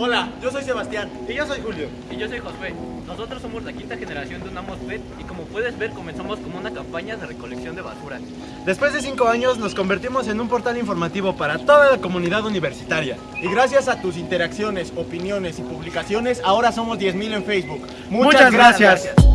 Hola, yo soy Sebastián. Y yo soy Julio. Y yo soy Josué. Nosotros somos la quinta generación de Unamos PET y como puedes ver comenzamos como una campaña de recolección de basura. Después de cinco años nos convertimos en un portal informativo para toda la comunidad universitaria. Y gracias a tus interacciones, opiniones y publicaciones, ahora somos 10.000 en Facebook. Muchas, gracias.